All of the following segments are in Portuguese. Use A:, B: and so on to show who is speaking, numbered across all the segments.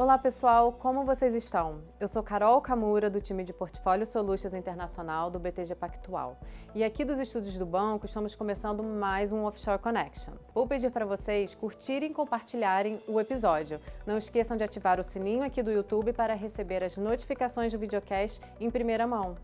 A: Olá pessoal, como vocês estão? Eu sou Carol Camura do time de Portfólio Solutions Internacional do BTG Pactual. E aqui dos estúdios do banco estamos começando mais um Offshore Connection. Vou pedir para vocês curtirem e compartilharem o episódio. Não esqueçam de ativar o sininho aqui do YouTube para receber as notificações do videocast em primeira mão.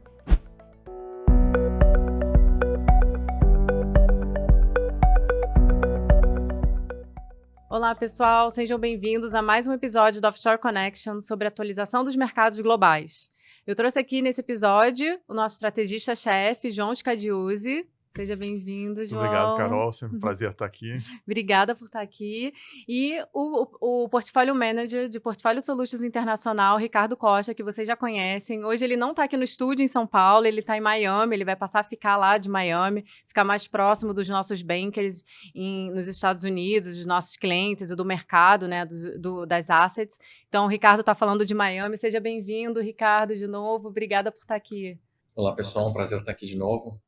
A: Olá, pessoal, sejam bem-vindos a mais um episódio do Offshore Connection sobre atualização dos mercados globais. Eu trouxe aqui nesse episódio o nosso estrategista-chefe, João Scadiuzzi, Seja bem-vindo, João.
B: Obrigado, Carol. Sempre um prazer estar aqui.
A: Obrigada por estar aqui. E o, o, o Portfólio Manager de Portfólio Solutions Internacional, Ricardo Costa, que vocês já conhecem. Hoje ele não está aqui no estúdio em São Paulo, ele está em Miami, ele vai passar a ficar lá de Miami, ficar mais próximo dos nossos bankers em, nos Estados Unidos, dos nossos clientes e do mercado, né, do, do, das assets. Então, o Ricardo está falando de Miami. Seja bem-vindo, Ricardo, de novo. Obrigada por estar aqui.
C: Olá, pessoal. Um prazer estar aqui de novo.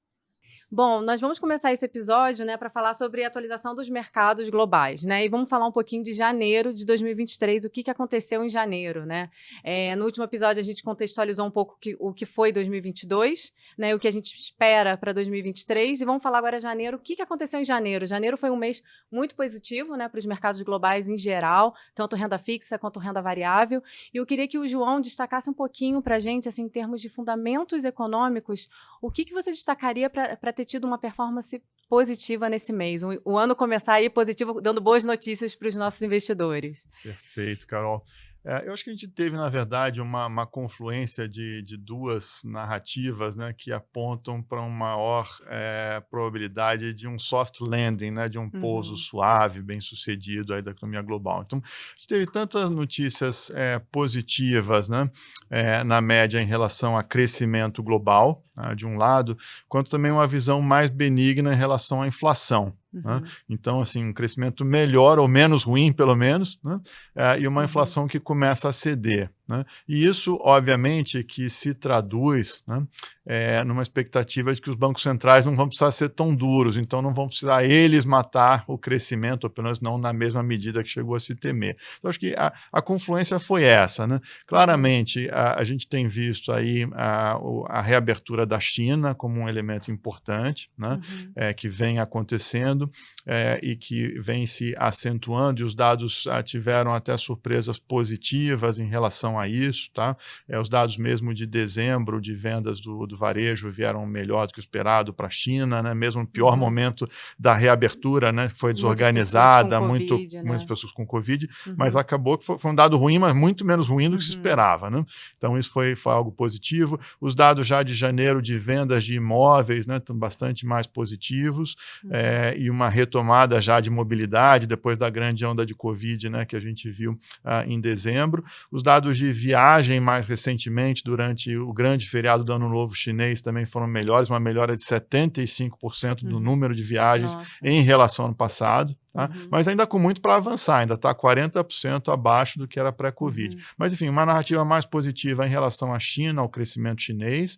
A: Bom, nós vamos começar esse episódio né, para falar sobre a atualização dos mercados globais. Né, e vamos falar um pouquinho de janeiro de 2023, o que, que aconteceu em janeiro. Né? É, no último episódio, a gente contextualizou um pouco que, o que foi 2022, né, o que a gente espera para 2023. E vamos falar agora janeiro. O que, que aconteceu em janeiro? Janeiro foi um mês muito positivo né, para os mercados globais em geral, tanto renda fixa quanto renda variável. E eu queria que o João destacasse um pouquinho para a gente, assim, em termos de fundamentos econômicos, o que, que você destacaria para ter tido uma performance positiva nesse mês. O, o ano começar aí positivo, dando boas notícias para os nossos investidores.
B: Perfeito, Carol. É, eu acho que a gente teve, na verdade, uma, uma confluência de, de, duas narrativas né, que apontam para uma maior é, probabilidade de um soft landing, né, de um pouso uhum. suave, bem sucedido aí da economia global. Então, a gente teve tantas notícias é, positivas né, é, na média em relação a crescimento global, né, de um lado, quanto também uma visão mais benigna em relação à inflação. Né? Uhum. Né? Então, assim, um crescimento melhor ou menos ruim, pelo menos, né? é, e uma uhum. inflação que começa a ceder. Né? E isso, obviamente, que se traduz né, é, numa expectativa de que os bancos centrais não vão precisar ser tão duros, então não vão precisar eles matar o crescimento, ou pelo menos não na mesma medida que chegou a se temer. Então, acho que a, a confluência foi essa. Né? Claramente, a, a, gente tem visto aí a, a, reabertura da China como um elemento importante, né? Uhum. É, que vem acontecendo é, e que vem se acentuando, e os dados ah, tiveram até surpresas positivas em relação a isso, tá? É, os dados mesmo de dezembro de vendas do, do varejo vieram melhor do que o esperado para a China, né? Mesmo no pior uhum. momento da reabertura, né? Foi desorganizada, muitas pessoas com, muito, COVID, né? muitas pessoas com Covid, uhum. mas acabou que foi, foi, um dado ruim, mas muito menos ruim do que uhum. se esperava, né? Então isso foi, foi algo positivo. Os dados já de janeiro de vendas de imóveis, né? Estão bastante mais positivos é, e uma retomada já de mobilidade depois da grande onda de Covid, né? Que a gente viu ah, em dezembro. Os dados de de viagem mais recentemente, durante o grande feriado do Ano Novo chinês, também foram melhores, uma melhora de 75% do uhum. número de viagens Nossa. em relação ao ano passado. Tá? Uhum. Mas ainda com muito para avançar, ainda está 40% abaixo do que era pré-Covid. Uhum. Mas, enfim, uma narrativa mais positiva em relação à China, ao crescimento chinês.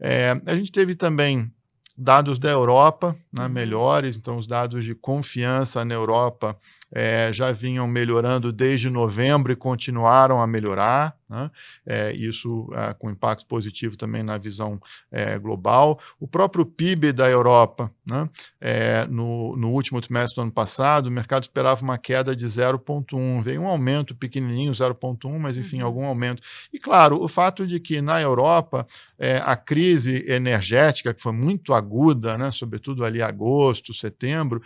B: É, a gente teve também dados da Europa né, uhum. melhores, então os dados de confiança na Europa é, já vinham melhorando desde novembro e continuaram a melhorar. Né? É, isso é, com impacto positivo também na visão é, global. O próprio PIB da Europa, né? É, no, no, último trimestre do ano passado, o mercado esperava uma queda de 0,1. Veio um aumento pequenininho, 0,1, mas enfim, uhum. algum aumento. E claro, o fato de que na Europa é, a crise energética, que foi muito aguda, né? sobretudo ali agosto, setembro,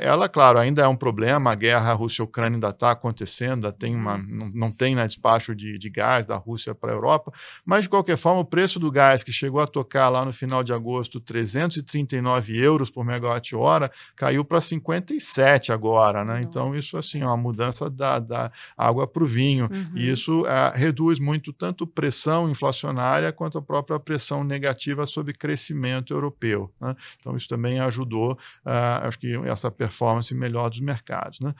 B: ela, claro, ainda é um problema. A guerra Rússia-Ucrânia ainda está acontecendo, ainda tem uma, uhum. não, não tem né, despacho de, de gás da Rússia para a Europa, mas de qualquer forma o preço do gás que chegou a tocar lá no final de agosto 339 euros por megawatt-hora caiu para 57 agora, né? Então isso assim é uma mudança da, da água para o vinho uhum. e isso é, reduz muito tanto pressão inflacionária quanto a própria pressão negativa sobre crescimento europeu. Né? Então isso também ajudou, uh, acho que essa performance melhor dos mercados. Né?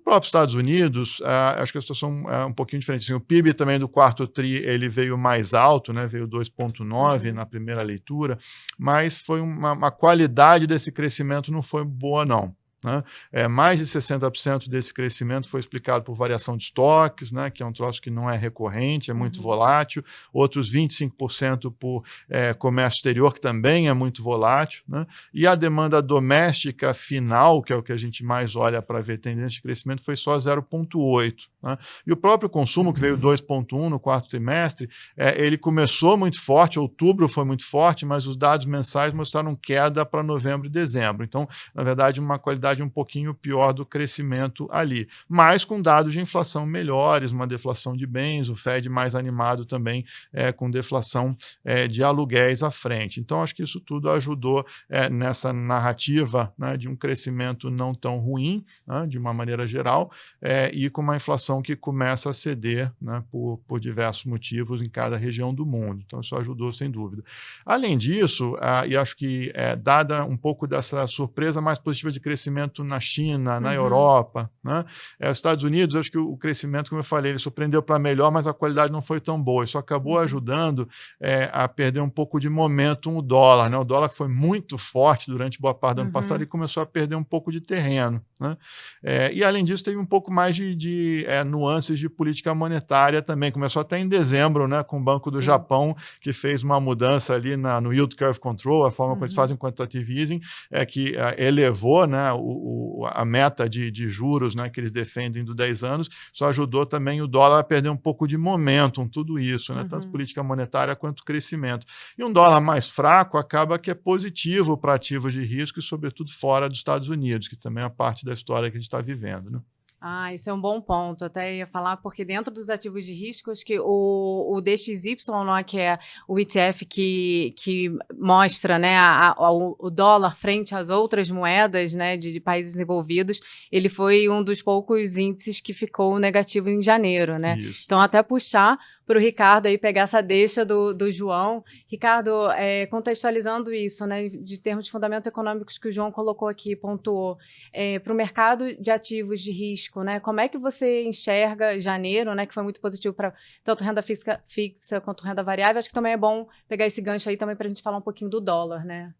B: No próprio Estados Unidos, uh, acho que a situação é um pouquinho diferente. Assim, o PIB também do quarto TRI ele veio mais alto, né? veio 2,9 uhum. na primeira leitura, mas foi uma, uma, qualidade desse crescimento não foi boa, não. Né? É, mais de 60% desse crescimento foi explicado por variação de estoques, né, que é um troço que não é recorrente, é muito uhum. volátil. Outros 25% por é, comércio exterior, que também é muito volátil. Né? E a demanda doméstica final, que é o que a gente mais olha para ver tendência de crescimento, foi só 0,8%. Né? E o próprio consumo, que veio 2,1% uhum. no quarto trimestre, é, ele começou muito forte, outubro foi muito forte, mas os dados mensais mostraram queda para novembro e dezembro. Então, na verdade, uma qualidade um pouquinho pior do crescimento ali. Mas com dados de inflação melhores, uma deflação de bens, o Fed mais animado também é, com deflação é, de aluguéis à frente. Então, acho que isso tudo ajudou é, nessa narrativa né, de um crescimento não tão ruim, né, de uma maneira geral, é, e com uma inflação que começa a ceder né, por, por diversos motivos em cada região do mundo. Então, isso ajudou sem dúvida. Além disso, e acho que é, dada um pouco dessa surpresa mais positiva de crescimento na China, na uhum. Europa, né? É, os Estados Unidos, acho que o crescimento, como eu falei, ele surpreendeu para melhor, mas a qualidade não foi tão boa. Isso acabou uhum. ajudando é, a perder um pouco de momento o dólar. Né? O dólar que foi muito forte durante boa parte do ano uhum. passado e começou a perder um pouco de terreno. Né? É, e além disso, teve um pouco mais de, de é, nuances de política monetária também. Começou até em dezembro, né, com o Banco do Sim. Japão, que fez uma mudança ali na, no Yield Curve Control, a forma como eles uhum. fazem quantitative easing, é que é, elevou né, o, o, a meta de, de juros né, que eles defendem do 10 anos, só ajudou também o dólar a perder um pouco de momentum, tudo isso, né, uhum. tanto política monetária quanto crescimento. E um dólar mais fraco acaba que é positivo para ativos de risco e, sobretudo, fora dos Estados Unidos, que também é parte da história que a gente está vivendo. Né?
A: Ah, isso é um bom ponto. Até ia falar, porque dentro dos ativos de risco, acho que o, o DXY, né, que é o ETF que, que mostra né, a, a, o dólar frente às outras moedas né, de, de, países desenvolvidos, ele foi um dos poucos índices que ficou negativo em janeiro. Né? Então, até puxar para o Ricardo aí pegar essa deixa do, do João. Ricardo, é, contextualizando isso, né, de termos de fundamentos econômicos que o João colocou aqui, pontuou, é, para o mercado de ativos de risco, né, como é que você enxerga janeiro, né, que foi muito positivo para tanto renda fixa, fixa quanto renda variável? Acho que também é bom pegar esse gancho aí também para a gente falar um pouquinho do dólar, né?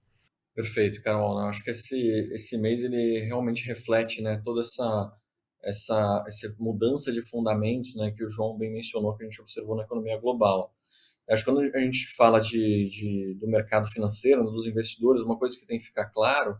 C: Perfeito, Carol. Eu acho que esse, esse mês ele realmente reflete né, toda essa essa, essa mudança de fundamentos né, que o João bem mencionou, que a gente observou na economia global. Acho que quando a gente fala de, de, do mercado financeiro, dos investidores, uma coisa que tem que ficar claro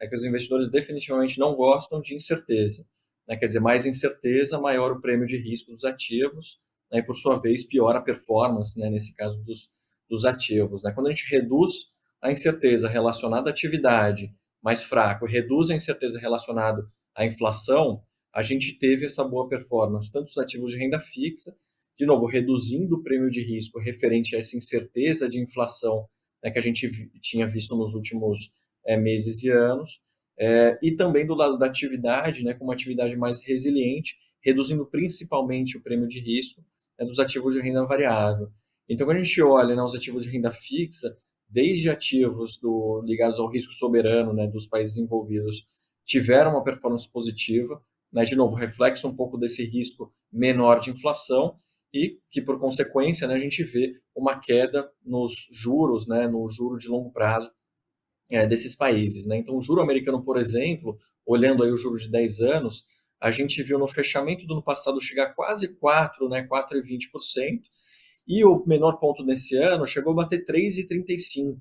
C: é que os investidores definitivamente não gostam de incerteza. Né? Quer dizer, mais incerteza, maior o prêmio de risco dos ativos, né? e por sua vez, pior a performance, né? nesse caso dos, dos ativos. Né? Quando a gente reduz a incerteza relacionada à atividade mais fraco, reduz a incerteza relacionada à inflação, a gente teve essa boa performance, tanto os ativos de renda fixa, de novo, reduzindo o prêmio de risco referente a essa incerteza de inflação né, que a gente tinha visto nos últimos é, meses e anos, é, e também do lado da atividade, né, com uma atividade mais resiliente, reduzindo principalmente o prêmio de risco né, dos ativos de renda variável. Então, quando a gente olha né, os ativos de renda fixa, desde ativos do, ligados ao risco soberano né, dos países envolvidos, tiveram uma performance positiva, né, de novo, reflexo um pouco desse risco menor de inflação e que, por consequência, né, a gente vê uma queda nos juros, né, no juro de longo prazo é, desses países. Né? Então, o juro americano, por exemplo, olhando aí o juro de 10 anos, a gente viu no fechamento do ano passado chegar quase 4, né, 4,20%, e o menor ponto nesse ano chegou a bater 3,35%.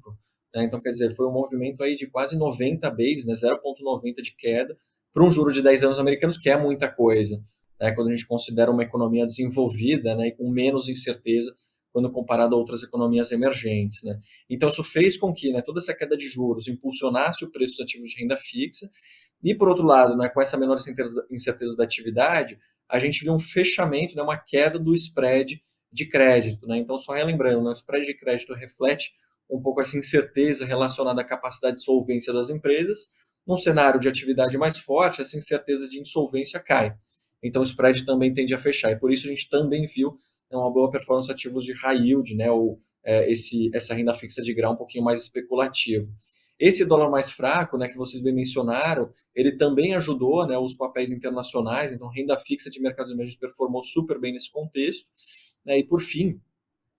C: Né? Então, quer dizer, foi um movimento aí de quase 90 bases, né, 0,90 de queda, para um juro de 10 anos americanos, que é muita coisa, né, quando a gente considera uma economia desenvolvida né, e com menos incerteza quando comparado a outras economias emergentes. Né. Então, isso fez com que né, toda essa queda de juros impulsionasse o preço dos ativos de renda fixa, e, por outro lado, né, com essa menor incerteza da atividade, a gente viu um fechamento, né, uma queda do spread de crédito. Né. Então, só relembrando, né, o spread de crédito reflete um pouco essa incerteza relacionada à capacidade de solvência das empresas, num cenário de atividade mais forte, essa incerteza de insolvência cai. Então o spread também tende a fechar. E por isso a gente também viu né, uma boa performance ativos de high yield, né, ou é, esse, essa renda fixa de grau um pouquinho mais especulativo. Esse dólar mais fraco, né, que vocês bem mencionaram, ele também ajudou né, os papéis internacionais, então renda fixa de mercados emergentes performou super bem nesse contexto. Né, e por fim,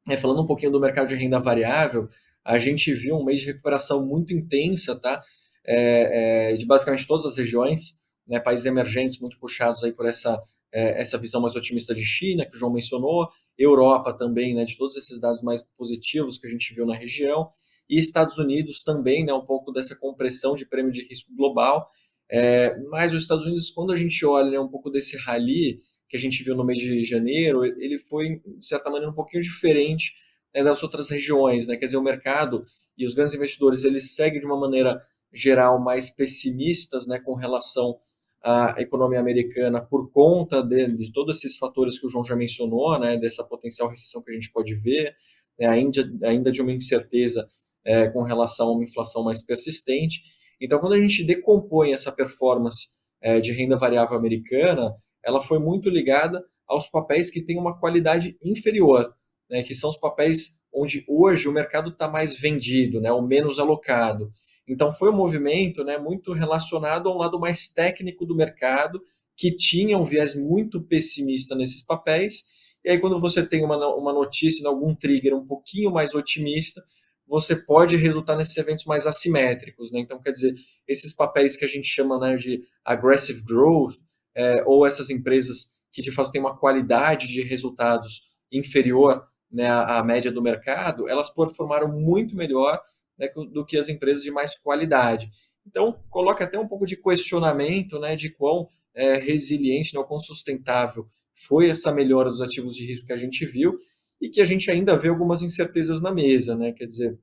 C: é, falando um pouquinho do mercado de renda variável, a gente viu um mês de recuperação muito intensa, tá? É, é, de basicamente todas as regiões, né, países emergentes muito puxados aí por essa, é, essa visão mais otimista de China, que o João mencionou, Europa também, né, de todos esses dados mais positivos que a gente viu na região, e Estados Unidos também, né, um pouco dessa compressão de prêmio de risco global, é, mas os Estados Unidos, quando a gente olha né, um pouco desse rally que a gente viu no mês de janeiro, ele foi, de certa maneira, um pouquinho diferente né, das outras regiões, né? Quer dizer, o mercado e os grandes investidores eles seguem de uma maneira geral mais pessimistas, né, com relação à economia americana por conta de, de todos esses fatores que o João já mencionou, né, dessa potencial recessão que a gente pode ver, né, ainda, ainda de uma incerteza é, com relação a uma inflação mais persistente. Então, quando a gente decompõe essa performance é, de renda variável americana, ela foi muito ligada aos papéis que têm uma qualidade inferior né, que são os papéis onde hoje o mercado está mais vendido, né, ou menos alocado. Então foi um movimento né, muito relacionado a um lado mais técnico do mercado, que tinha um viés muito pessimista nesses papéis. E aí, quando você tem uma, uma notícia, algum trigger um pouquinho mais otimista, você pode resultar nesses eventos mais assimétricos. Né? Então, quer dizer, esses papéis que a gente chama né, de aggressive growth, é, ou essas empresas que de fato têm uma qualidade de resultados inferior né, a, média do mercado, elas performaram muito melhor né, do que as empresas de mais qualidade. Então, coloca até um pouco de questionamento né, de quão é, resiliente, né, quão sustentável foi essa melhora dos ativos de risco que a gente viu e que a gente ainda vê algumas incertezas na mesa. Né? Quer dizer,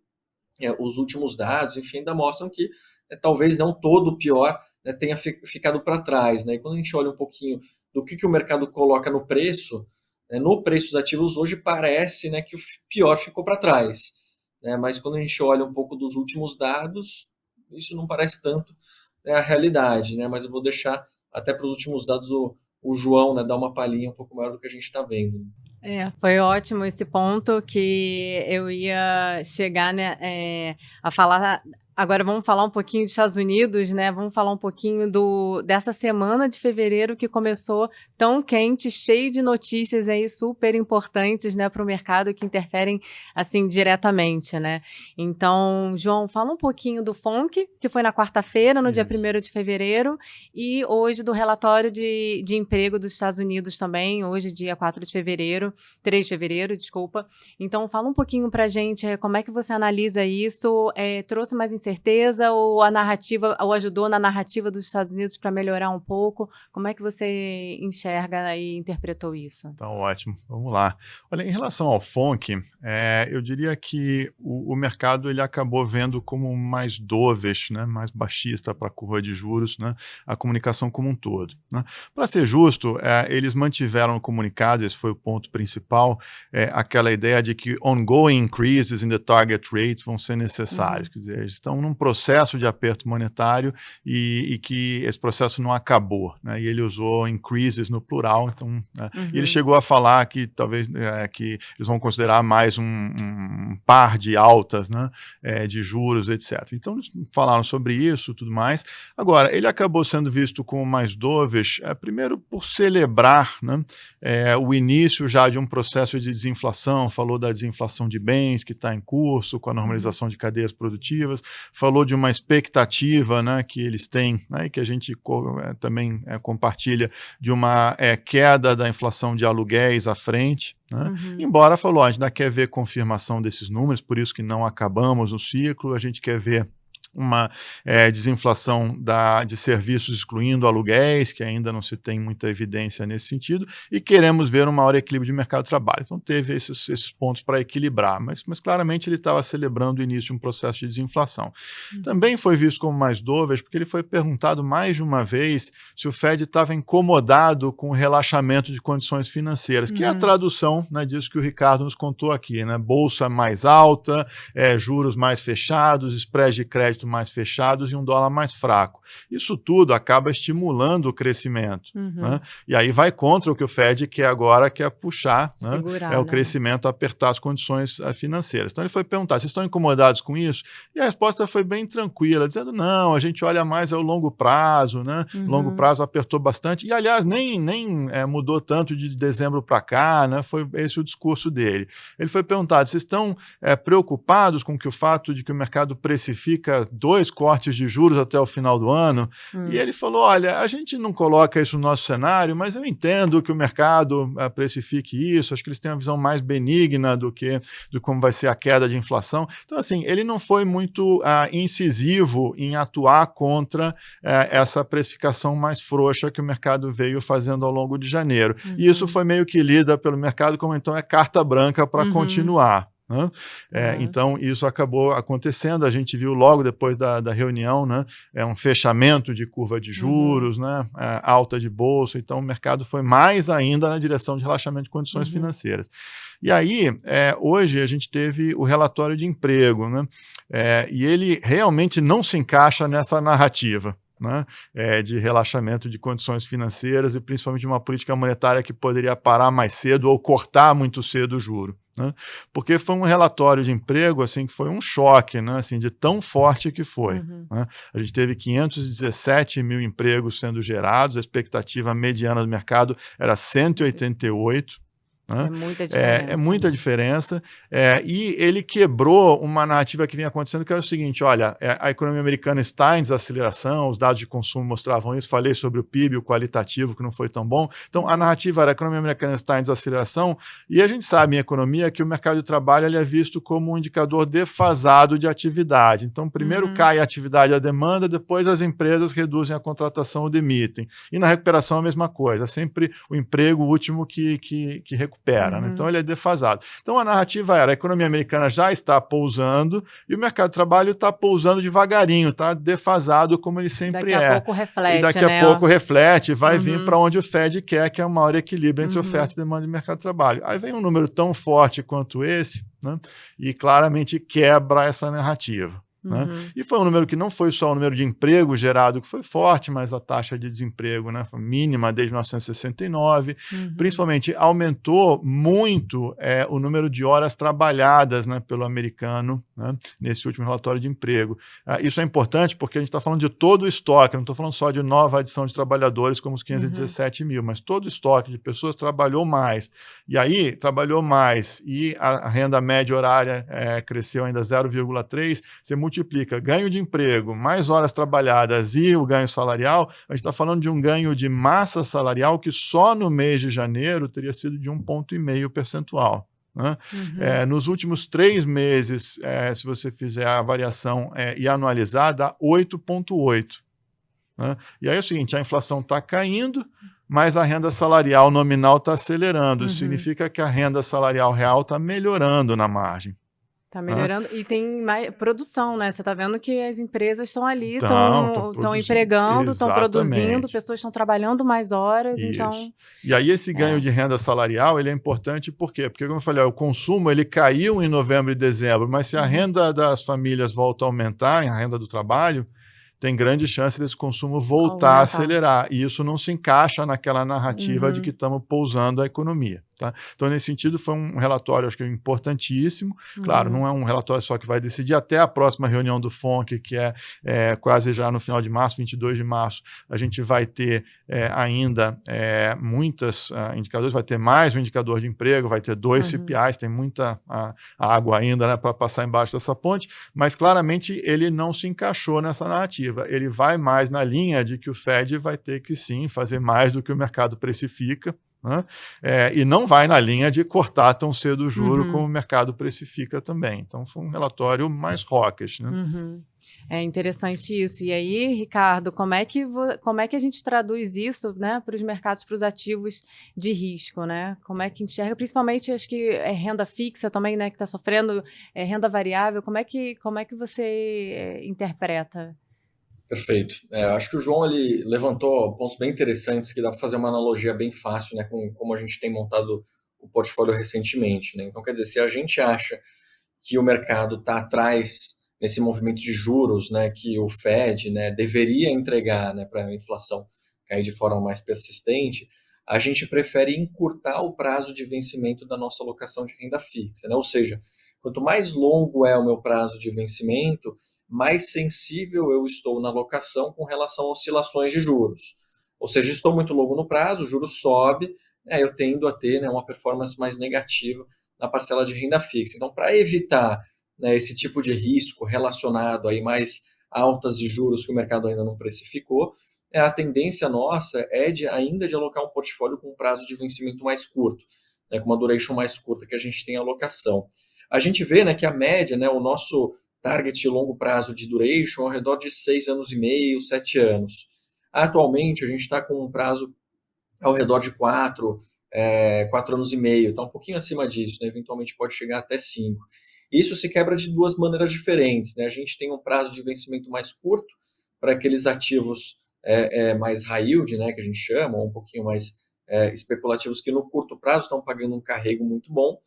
C: é, os últimos dados, enfim, ainda mostram que é, talvez não todo o pior né, tenha ficado para trás. Né? E quando a gente olha um pouquinho do que, que o mercado coloca no preço, né, no preço dos ativos hoje parece né, que o pior ficou para trás. Né, mas quando a gente olha um pouco dos últimos dados, isso não parece tanto né, a realidade. Né, mas eu vou deixar até para os últimos dados o, o João né, dar uma palhinha um pouco maior do que a gente está vendo.
A: É, foi ótimo esse ponto que eu ia chegar né, é, a falar Agora vamos falar um pouquinho dos Estados Unidos, né? Vamos falar um pouquinho do, dessa semana de fevereiro que começou tão quente, cheio de notícias aí super importantes, né, para o mercado que interferem assim diretamente, né? Então, João, fala um pouquinho do FONC, que foi na quarta-feira, no Isso. dia 1 de fevereiro, e hoje do relatório de, de emprego dos Estados Unidos também, hoje, dia 4 de fevereiro, 3 de fevereiro, desculpa. Então, fala um pouquinho para a gente é, como é que você analisa isso, é, trouxe mais incerteza certeza ou a narrativa, ou ajudou na narrativa dos Estados Unidos para melhorar um pouco? Como é que você enxerga e interpretou isso?
B: Tá ótimo, vamos lá. Olha, em relação ao FONC, é, eu diria que o, o, mercado ele acabou vendo como mais dovish, né, mais baixista para a curva de juros, né, a comunicação como um todo. Né. Para ser justo, é, eles mantiveram no comunicado, esse foi o ponto principal, é, aquela ideia de que ongoing increases in the target rates vão ser necessários, uhum. quer dizer, eles estão num processo de aperto monetário e, e que esse processo não acabou, né? E ele usou increases no plural, então, né? uhum. e ele uhum. chegou a falar que talvez é, que eles vão considerar mais um, um par de altas, né? É, de juros, etc. Então, eles falaram sobre isso, tudo mais. Agora, ele acabou sendo visto como mais dovish, é, primeiro por celebrar, né? É, o início já de um processo de desinflação, falou da desinflação de bens que está em curso, com a normalização de cadeias produtivas, falou de uma expectativa né, que eles têm, né, e que a gente é, também é, compartilha, de uma é, queda da inflação de aluguéis à frente. Né? Uhum. Embora falou, a gente ainda quer ver confirmação desses números, por isso que não acabamos o ciclo, a gente quer ver uma é, desinflação da, de serviços excluindo aluguéis, que ainda não se tem muita evidência nesse sentido, e queremos ver um maior equilíbrio de mercado de trabalho. Então teve esses, esses pontos para equilibrar, mas, mas claramente ele estava celebrando o início de um processo de desinflação. Uhum. Também foi visto como mais dovish, porque ele foi perguntado mais de uma vez se o Fed estava incomodado com o relaxamento de condições financeiras, que uhum. é a uhum. tradução né, disso que o Ricardo nos contou aqui, né? Bolsa mais alta, é, juros mais fechados, spread de crédito crédito mais fechados e um dólar mais fraco. Isso tudo acaba estimulando o crescimento. Uhum. Né? E aí vai contra o que o Fed quer agora, que é puxar né? é o né? crescimento, apertar as condições uh, financeiras. Então ele foi perguntar: vocês estão incomodados com isso? E a resposta foi bem tranquila, dizendo: não, a gente olha mais ao longo prazo, né? Uhum. Longo prazo apertou bastante. E aliás, nem, nem é, mudou tanto de dezembro para cá, né? Foi esse o discurso dele. Ele foi perguntado: vocês estão é, preocupados com que o fato de que o mercado precifica dois cortes de juros até o final do ano. Hum. E ele falou: olha, a gente não coloca isso no nosso cenário, mas eu entendo que o mercado uh, precifique isso. Acho que eles têm uma visão mais benigna do que do como vai ser a queda de inflação. Então, assim, ele não foi muito uh, incisivo em atuar contra uh, essa precificação mais frouxa que o mercado veio fazendo ao longo de janeiro. Uhum. E isso uhum. foi meio que lida pelo mercado como então é carta branca para uhum. continuar. Né? É, uhum. Então, isso acabou acontecendo. A gente viu logo depois da, da reunião né? é um fechamento de curva de uhum. juros, uhum. né? É, alta de bolsa. Então, o mercado foi mais ainda na direção de relaxamento de condições uhum. financeiras. E aí, é, hoje, a gente teve o relatório de emprego, né? É, e ele realmente não se encaixa nessa narrativa né, é, de relaxamento de condições financeiras e principalmente uma política monetária que poderia parar mais cedo ou cortar muito cedo o juro. Né, porque foi um relatório de emprego assim que foi um choque, né, assim, de tão forte que foi. Uhum. Né. A gente teve 517 mil empregos sendo gerados, a expectativa mediana do mercado era 188. Né? É muita diferença. É, é muita diferença. É, e ele quebrou uma narrativa que vinha acontecendo, que era o seguinte: olha, é, a economia americana está em desaceleração, os dados de consumo mostravam isso. Falei sobre o PIB, o qualitativo, que não foi tão bom. Então, a narrativa era a economia americana está em desaceleração, e a gente sabe em economia que o mercado de trabalho ele é visto como um indicador defasado de atividade. Então, primeiro uhum. cai a atividade e a demanda, depois as empresas reduzem a contratação ou demitem. E na recuperação a mesma coisa, é sempre o emprego último que, que, que recupera recupera. Uhum. Né? Então ele é defasado. Então a narrativa era: a economia americana já está pousando e o mercado de trabalho está pousando devagarinho, está defasado como ele sempre
A: daqui
B: é.
A: Daqui a pouco reflete.
B: E daqui
A: né?
B: a pouco reflete, vai uhum. vir para onde o Fed quer, que é o maior equilíbrio entre uhum. oferta e demanda de mercado de trabalho. Aí vem um número tão forte quanto esse, né? e claramente quebra essa narrativa. Né? Uhum. E foi um número que não foi só o número de emprego gerado que foi forte, mas a taxa de desemprego né, foi mínima desde 1969. Uhum. Principalmente aumentou muito é, o número de horas trabalhadas né, pelo americano né, nesse último relatório de emprego. Ah, isso é importante porque a gente está falando de todo o estoque, não estou falando só de nova adição de trabalhadores como os 517 uhum. mil, mas todo o estoque de pessoas trabalhou mais. E aí, trabalhou mais e a, a renda média horária é, cresceu ainda 0,3, você multiplica ganho de emprego, mais horas trabalhadas e o ganho salarial, a gente está falando de um ganho de massa salarial que só no mês de janeiro teria sido de um ponto e meio percentual. Né? Uhum. É, nos últimos três meses, é, se você fizer a variação é, e anualizar, dá 8,8. Né? E aí é o seguinte: a inflação está caindo, mas a renda salarial nominal está acelerando. Isso uhum. significa que a renda salarial real está melhorando na margem.
A: Tá melhorando. Ah. E tem mais produção, né? Você tá vendo que as empresas estão ali, estão empregando, estão produzindo, pessoas estão trabalhando mais horas, Isso. então...
B: E aí esse ganho é. de renda salarial, ele é importante por quê? Porque, como eu falei, ó, o consumo ele caiu em novembro e dezembro, mas se a uhum. renda das famílias volta a aumentar, a renda do trabalho, tem grande chance desse consumo voltar a acelerar. E isso não se encaixa naquela narrativa uhum. de que estamos pousando a economia. Tá? Então, nesse sentido, foi um relatório, acho que importantíssimo. Uhum. Claro, não é um relatório só que vai decidir até a próxima reunião do FONC, que é, é quase já no final de março, 22 de março, a gente vai ter é, ainda é, muitos uh, indicadores, vai ter mais um indicador de emprego, vai ter dois uhum. CPIs, tem muita uh, água ainda né, para passar embaixo dessa ponte, mas claramente ele não se encaixou nessa narrativa. Ele vai mais na linha de que o Fed vai ter que sim fazer mais do que o mercado precifica. Né? É, e não vai na linha de cortar tão cedo o juro uhum. como o mercado precifica também. Então foi um relatório mais rocas. Né?
A: Uhum. É interessante isso. E aí, Ricardo, como é que, como é que a gente traduz isso né, para os mercados, para os ativos de risco? Né? Como é que enxerga, principalmente acho que é renda fixa também, né, que está sofrendo é, renda variável. Como é que, como é que você é, interpreta?
C: Perfeito. É, acho que o João ele levantou pontos bem interessantes que dá para fazer uma analogia bem fácil né, com como a gente tem montado o portfólio recentemente. Né? Então, quer dizer, se a gente acha que o mercado está atrás nesse movimento de juros né, que o Fed né, deveria entregar né, para a inflação cair de forma mais persistente, a gente prefere encurtar o prazo de vencimento da nossa alocação de renda fixa. Né? Ou seja, quanto mais longo é o meu prazo de vencimento, mais sensível eu estou na alocação com relação a oscilações de juros. Ou seja, estou muito longo no prazo, o juro sobe, né, eu tendo a ter né, uma performance mais negativa na parcela de renda fixa. Então, para evitar né, esse tipo de risco relacionado aí mais altas de juros que o mercado ainda não precificou, é, a tendência nossa é de ainda de alocar um portfólio com um prazo de vencimento mais curto, né, com uma duration mais curta que a gente tem alocação. A gente vê né, que a média, né, o nosso target longo prazo de duration ao redor de seis anos e meio, sete anos. Atualmente, a gente está com um prazo ao redor de quatro, é, quatro anos e meio, está um pouquinho acima disso, né? eventualmente pode chegar até cinco. Isso se quebra de duas maneiras diferentes. Né? A gente tem um prazo de vencimento mais curto para aqueles ativos é, é, mais high yield, né, que a gente chama, ou um pouquinho mais é, especulativos, que no curto prazo estão pagando um carrego muito bom,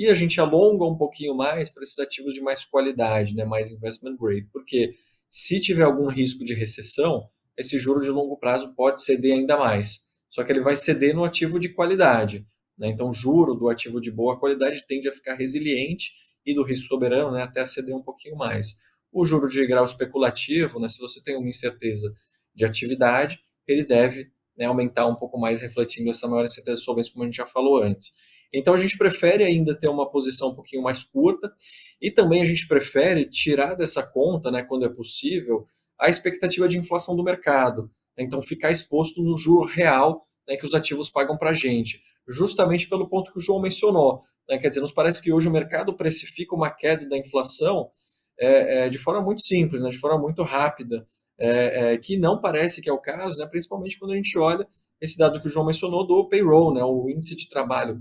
C: e a gente alonga um pouquinho mais para esses ativos de mais qualidade, né, mais investment grade, porque se tiver algum risco de recessão, esse juro de longo prazo pode ceder ainda mais. Só que ele vai ceder no ativo de qualidade. Né? Então, o juro do ativo de boa qualidade tende a ficar resiliente e do risco soberano né, até ceder um pouquinho mais. O juro de grau especulativo, né, se você tem uma incerteza de atividade, ele deve né, aumentar um pouco mais, refletindo essa maior incerteza de solvência, como a gente já falou antes. Então, a gente prefere ainda ter uma posição um pouquinho mais curta e também a gente prefere tirar dessa conta, né, quando é possível, a expectativa de inflação do mercado. Então, ficar exposto no juro real né, que os ativos pagam para a gente, justamente pelo ponto que o João mencionou. Né? Quer dizer, nos parece que hoje o mercado precifica uma queda da inflação é, é, de forma muito simples, né, de forma muito rápida, é, é, que não parece que é o caso, né, principalmente quando a gente olha esse dado que o João mencionou do payroll, né, o índice de trabalho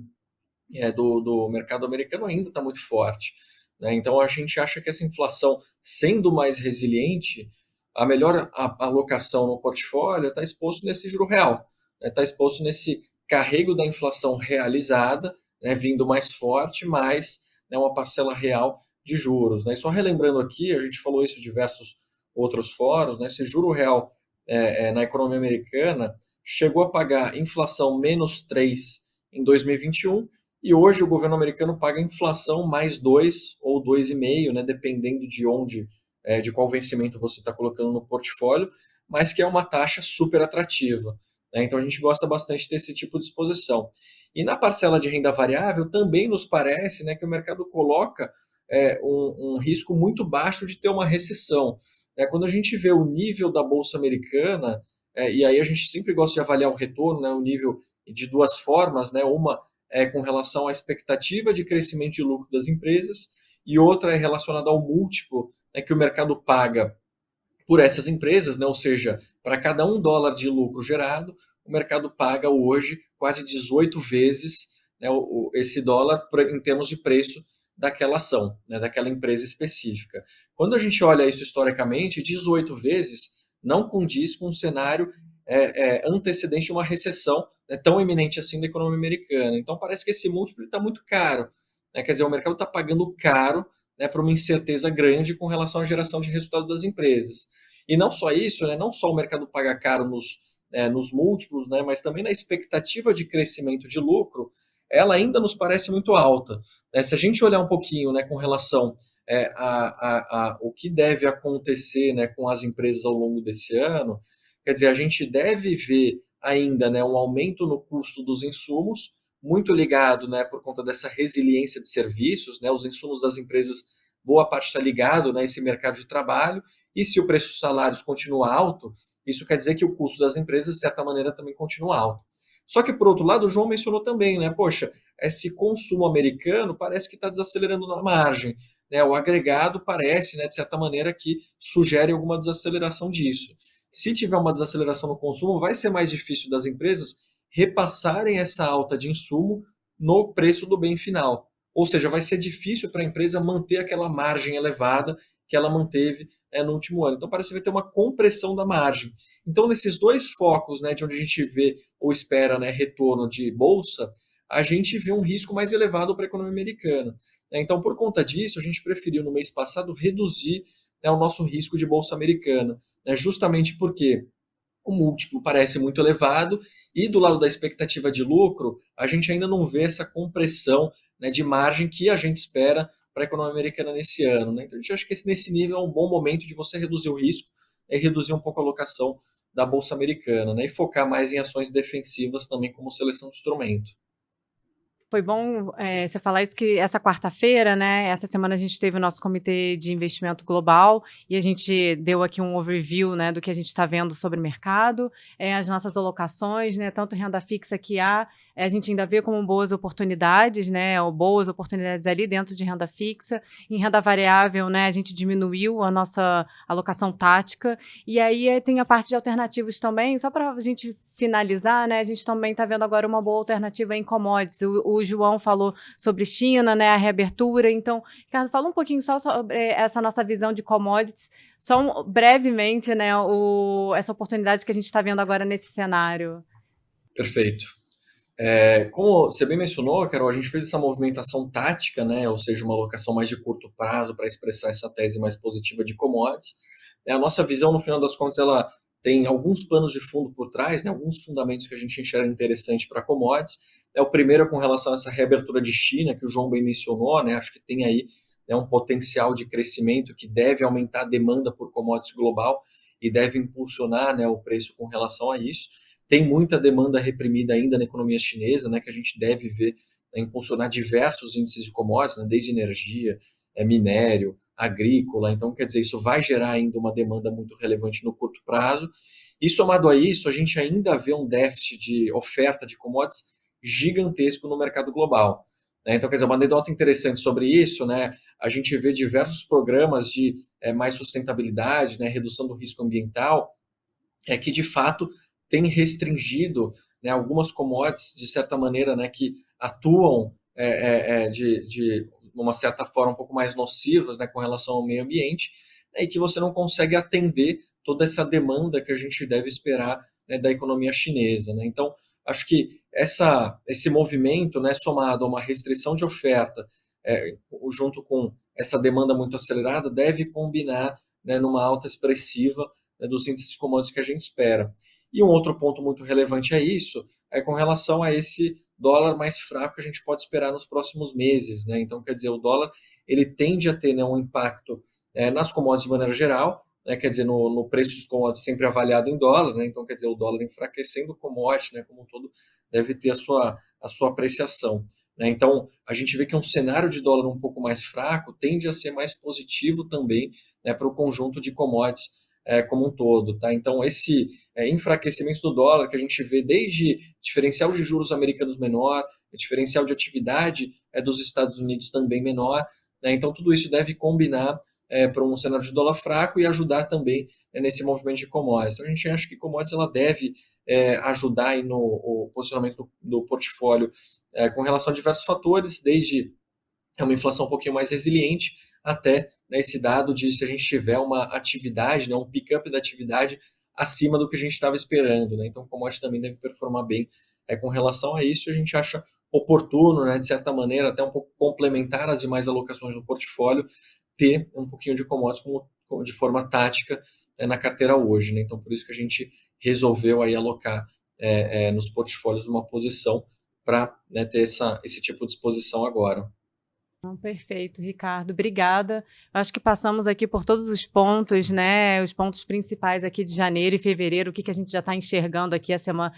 C: é, do, do mercado americano ainda está muito forte. Né? Então a gente acha que essa inflação, sendo mais resiliente, a melhor alocação no portfólio está exposto nesse juro real, está né? exposto nesse carrego da inflação realizada, né, vindo mais forte, mais né, uma parcela real de juros. Né? E só relembrando aqui, a gente falou isso em diversos outros fóruns, né, esse juro real é, é, na economia americana chegou a pagar inflação menos 3 em 2021 e hoje o governo americano paga inflação mais 2 ou 2,5, né, dependendo de onde, é, de qual vencimento você está colocando no portfólio, mas que é uma taxa super atrativa. Né? Então a gente gosta bastante desse tipo de exposição. E na parcela de renda variável também nos parece né, que o mercado coloca é, um, um, risco muito baixo de ter uma recessão. É, quando a gente vê o nível da Bolsa Americana, é, e aí a gente sempre gosta de avaliar o retorno, né, o nível de duas formas, né, uma é com relação à expectativa de crescimento de lucro das empresas e outra é relacionada ao múltiplo né, que o mercado paga por essas empresas, né? ou seja, para cada um dólar de lucro gerado, o mercado paga hoje quase 18 vezes né, esse dólar em termos de preço daquela ação, né, daquela empresa específica. Quando a gente olha isso historicamente, 18 vezes não condiz com um cenário é, é, antecedente de uma recessão né, tão eminente assim da economia americana. Então parece que esse múltiplo está muito caro. Né? Quer dizer, o mercado está pagando caro né, para uma incerteza grande com relação à geração de resultado das empresas. E não só isso, né, não só o mercado paga caro nos, é, nos múltiplos, né, mas também na expectativa de crescimento de lucro, ela ainda nos parece muito alta. Né? Se a gente olhar um pouquinho né, com relação é, a, a, a, o que deve acontecer né, com as empresas ao longo desse ano, quer dizer, a gente deve ver ainda né, um aumento no custo dos insumos, muito ligado né, por conta dessa resiliência de serviços, né, os insumos das empresas, boa parte está ligado né, esse mercado de trabalho, e se o preço dos salários continua alto, isso quer dizer que o custo das empresas, de certa maneira, também continua alto. Só que, por outro lado, o João mencionou também, né? Poxa, esse consumo americano parece que está desacelerando na margem. Né? O agregado parece, né, de certa maneira, que sugere alguma desaceleração disso. Se tiver uma desaceleração no consumo, vai ser mais difícil das empresas repassarem essa alta de insumo no preço do bem final. Ou seja, vai ser difícil para a empresa manter aquela margem elevada que ela manteve né, no último ano. Então, parece que vai ter uma compressão da margem. Então, nesses dois focos, né, de onde a gente vê ou espera né, retorno de bolsa, a gente vê um risco mais elevado para a economia americana. Então, por conta disso, a gente preferiu no mês passado reduzir né, o nosso risco de bolsa americana né, justamente porque o múltiplo parece muito elevado e do lado da expectativa de lucro, a gente ainda não vê essa compressão né, de margem que a gente espera para a economia americana nesse ano. Né? Então, a gente acha que esse, nesse nível é um bom momento de você reduzir o risco e reduzir um pouco a alocação da Bolsa Americana né? e focar mais em ações defensivas também como seleção de instrumento.
A: Foi bom é, você falar isso, que essa quarta-feira, né? Essa semana a gente teve o nosso comitê de investimento global e a gente deu aqui um overview, né, do que a gente está vendo sobre o mercado, é, as nossas alocações, né? Tanto renda fixa que há, a gente ainda vê como boas oportunidades, né? Ou boas oportunidades ali dentro de renda fixa. Em renda variável, né? A gente diminuiu a nossa alocação tática. E aí é, tem a parte de alternativos também, só para a gente finalizar, né, a gente também está vendo agora uma boa alternativa em commodities. O, o, João falou sobre China, né, a reabertura. Então, Ricardo, fala um pouquinho só sobre essa nossa visão de commodities, só um, brevemente, né, o, essa oportunidade que a gente está vendo agora nesse cenário.
C: Perfeito. É, como você bem mencionou, Carol, a gente fez essa movimentação tática, né, ou seja, uma alocação mais de curto prazo para expressar essa tese mais positiva de commodities. É, a nossa visão, no final das contas, ela tem alguns planos de fundo por trás, né, alguns fundamentos que a gente enxerga interessante para commodities. É, o primeiro é com relação a essa reabertura de China, que o João bem mencionou, né, acho que tem aí né, um potencial de crescimento que deve aumentar a demanda por commodities global e deve impulsionar né, o preço com relação a isso. Tem muita demanda reprimida ainda na economia chinesa, né, que a gente deve ver né, impulsionar diversos índices de commodities, né, desde energia, é, minério, agrícola. Então, quer dizer, isso vai gerar ainda uma demanda muito relevante no curto prazo. E somado a isso, a gente ainda vê um déficit de oferta de commodities gigantesco no mercado global. Né? Então, quer dizer, uma anedota interessante sobre isso, né? A gente vê diversos programas de é, mais sustentabilidade, né, redução do risco ambiental, é que de fato tem restringido né, algumas commodities, de certa maneira, né, que atuam é, é, é de, de uma certa forma, um pouco mais nocivas né, com relação ao meio ambiente, né, e que você não consegue atender toda essa demanda que a gente deve esperar né, da economia chinesa. Né? Então, acho que essa, esse movimento, né, somado a uma restrição de oferta, é, junto com essa demanda muito acelerada, deve combinar né, numa alta expressiva né, dos índices de commodities que a gente espera. E um outro ponto muito relevante é isso, é com relação a esse dólar mais fraco que a gente pode esperar nos próximos meses. Né? Então, quer dizer, o dólar ele tende a ter né, um impacto é, nas commodities de maneira geral, né? quer dizer, no, no, preço dos commodities sempre avaliado em dólar, né? então, quer dizer, o dólar enfraquecendo o commodity né, como um todo deve ter a sua, a sua apreciação. Né? Então, a gente vê que um cenário de dólar um pouco mais fraco tende a ser mais positivo também né, para o conjunto de commodities é, como um todo. Tá? Então, esse é, enfraquecimento do dólar que a gente vê desde diferencial de juros americanos menor, diferencial de atividade é, dos Estados Unidos também menor. Né? Então, tudo isso deve combinar é, para um cenário de dólar fraco e ajudar também é, nesse movimento de commodities. Então, a gente acha que commodities ela deve é, ajudar aí no posicionamento do, do portfólio é, com relação a diversos fatores, desde uma inflação um pouquinho mais resiliente, até né, esse dado de se a gente tiver uma atividade, né, um pick-up da atividade acima do que a gente estava esperando. Né? Então, o commodity também deve performar bem é, com relação a isso. A gente acha oportuno, né, de certa maneira, até um pouco complementar as demais alocações do portfólio, ter um pouquinho de commodities como, como de forma tática é, na carteira hoje. Né? Então, por isso que a gente resolveu aí alocar é, é, nos portfólios uma posição para né, ter essa, esse tipo de exposição agora.
A: Perfeito, Ricardo. Obrigada. Acho que passamos aqui por todos os pontos, né? Os pontos principais aqui de janeiro e fevereiro, o que, que a gente já está enxergando aqui a semana.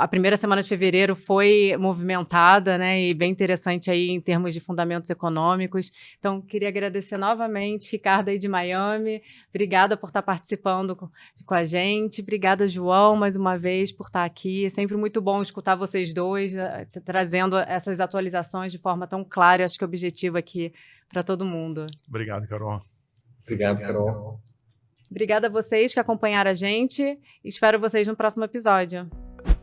A: A primeira semana de fevereiro foi movimentada, né? E bem interessante aí em termos de fundamentos econômicos. Então, queria agradecer novamente, Ricardo aí de Miami. Obrigada por estar tá participando com, a gente. Obrigada, João, mais uma vez, por estar tá aqui. É sempre muito bom escutar vocês dois, eh, trazendo essas atualizações de forma tão clara. Acho que o objetivo positivo aqui para todo mundo.
B: Obrigado, Carol.
C: Obrigado, Carol.
A: Obrigada a vocês que acompanharam a gente. Espero vocês no próximo episódio.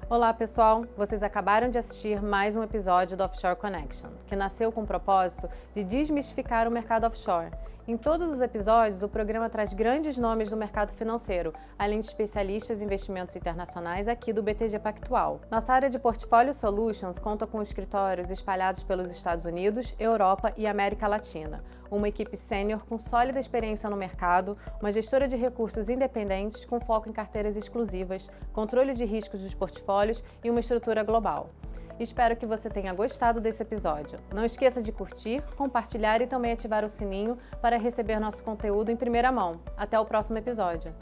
A: Olá, pessoal! Vocês acabaram de assistir mais um episódio do Offshore Connection, que nasceu com o propósito de desmistificar o mercado offshore em todos os episódios, o programa traz grandes nomes do mercado financeiro, além de especialistas em investimentos internacionais aqui do BTG Pactual. Nossa área de Portfólio Solutions conta com escritórios espalhados pelos Estados Unidos, Europa e América Latina, uma equipe sênior com sólida experiência no mercado, uma gestora de recursos independentes com foco em carteiras exclusivas, controle de riscos dos portfólios e uma estrutura global. Espero que você tenha gostado desse episódio. Não esqueça de curtir, compartilhar e também ativar o sininho para receber nosso conteúdo em primeira mão. Até o próximo episódio.